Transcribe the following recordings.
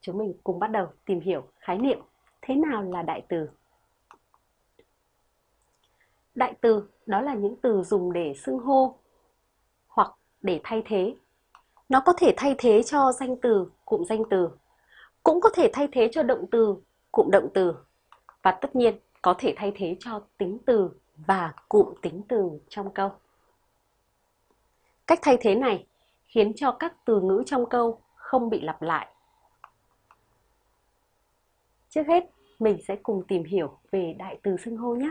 Chúng mình cùng bắt đầu tìm hiểu khái niệm thế nào là đại từ. Đại từ đó là những từ dùng để xưng hô hoặc để thay thế. Nó có thể thay thế cho danh từ, cụm danh từ, cũng có thể thay thế cho động từ, cụm động từ và tất nhiên có thể thay thế cho tính từ và cụm tính từ trong câu. Cách thay thế này khiến cho các từ ngữ trong câu không bị lặp lại. Trước hết, mình sẽ cùng tìm hiểu về đại từ xưng hô nhé.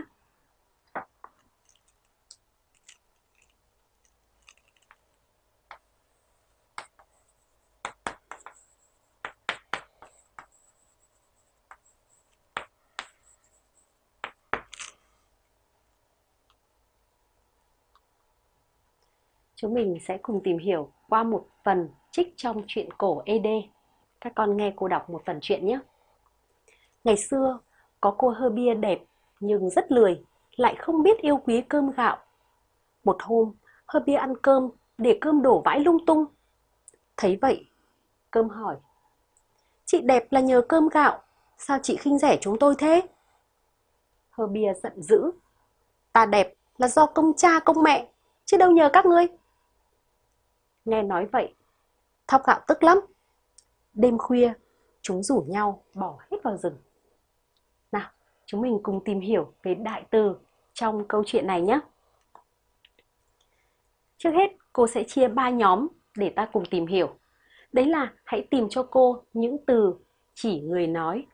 Chúng mình sẽ cùng tìm hiểu qua một phần trích trong truyện cổ ED. Các con nghe cô đọc một phần truyện nhé. Ngày xưa, có cô hơ bia đẹp nhưng rất lười, lại không biết yêu quý cơm gạo. Một hôm, hơ bia ăn cơm để cơm đổ vãi lung tung. Thấy vậy, cơm hỏi. Chị đẹp là nhờ cơm gạo, sao chị khinh rẻ chúng tôi thế? Hơ bia giận dữ. Ta đẹp là do công cha công mẹ, chứ đâu nhờ các ngươi. Nghe nói vậy, thóc gạo tức lắm. Đêm khuya, chúng rủ nhau bỏ hết vào rừng. Chúng mình cùng tìm hiểu về đại từ trong câu chuyện này nhé. Trước hết, cô sẽ chia ba nhóm để ta cùng tìm hiểu. Đấy là hãy tìm cho cô những từ chỉ người nói